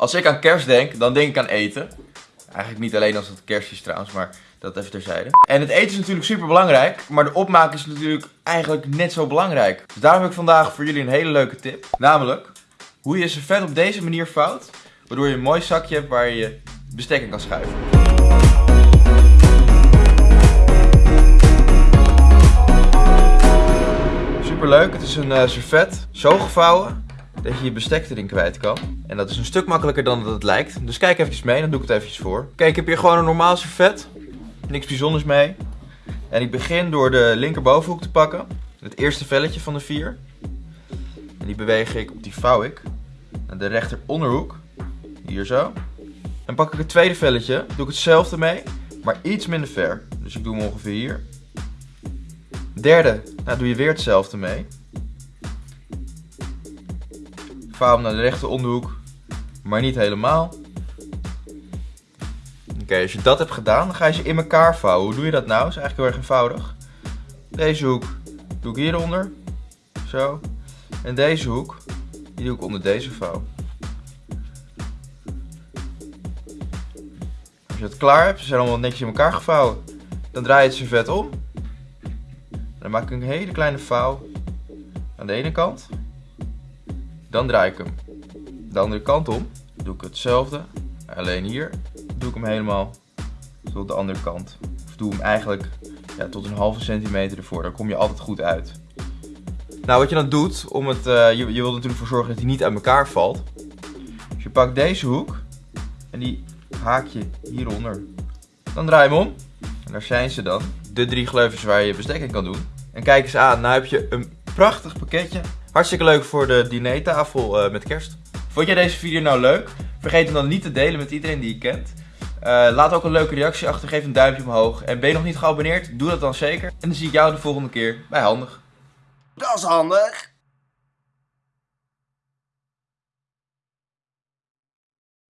Als ik aan kerst denk, dan denk ik aan eten. Eigenlijk niet alleen als het kerst is trouwens, maar dat even terzijde. En het eten is natuurlijk super belangrijk, maar de opmaak is natuurlijk eigenlijk net zo belangrijk. Dus daarom heb ik vandaag voor jullie een hele leuke tip. Namelijk, hoe je servet op deze manier vouwt, waardoor je een mooi zakje hebt waar je bestek in kan schuiven. Super leuk, het is een eh, servet, zo gevouwen dat je je bestek erin kwijt kan. En dat is een stuk makkelijker dan dat het lijkt. Dus kijk eventjes mee, dan doe ik het eventjes voor. Kijk, ik heb hier gewoon een normaal servet. Niks bijzonders mee. En ik begin door de linkerbovenhoek te pakken. Het eerste velletje van de vier. En die beweeg ik, die vouw ik, naar de rechter onderhoek. Hier zo. Dan pak ik het tweede velletje, doe ik hetzelfde mee, maar iets minder ver. Dus ik doe hem ongeveer hier. Derde, nou doe je weer hetzelfde mee. Vouw hem naar de rechter onderhoek, maar niet helemaal. Oké, als je dat hebt gedaan, dan ga je ze in elkaar vouwen. Hoe doe je dat nou? Is eigenlijk heel erg eenvoudig. Deze hoek doe ik hieronder. Zo. En deze hoek, die doe ik onder deze vouw. Als je het klaar hebt, ze zijn allemaal netjes in elkaar gevouwen. Dan draai je het servet om. Dan maak ik een hele kleine vouw aan de ene kant. Dan draai ik hem de andere kant om. Doe ik hetzelfde. Alleen hier doe ik hem helemaal tot de andere kant. Of doe hem eigenlijk ja, tot een halve centimeter ervoor. Dan kom je altijd goed uit. Nou, wat je dan doet, om het, uh, je, je wilt natuurlijk voor zorgen dat hij niet uit elkaar valt. Dus je pakt deze hoek en die haak je hieronder. Dan draai je hem om. En daar zijn ze dan. De drie gleufjes waar je bestek in kan doen. En kijk eens aan, nou heb je een prachtig pakketje. Hartstikke leuk voor de dinertafel uh, met kerst. Vond jij deze video nou leuk? Vergeet hem dan niet te delen met iedereen die je kent. Uh, laat ook een leuke reactie achter, geef een duimpje omhoog. En ben je nog niet geabonneerd? Doe dat dan zeker. En dan zie ik jou de volgende keer bij Handig. Dat is handig.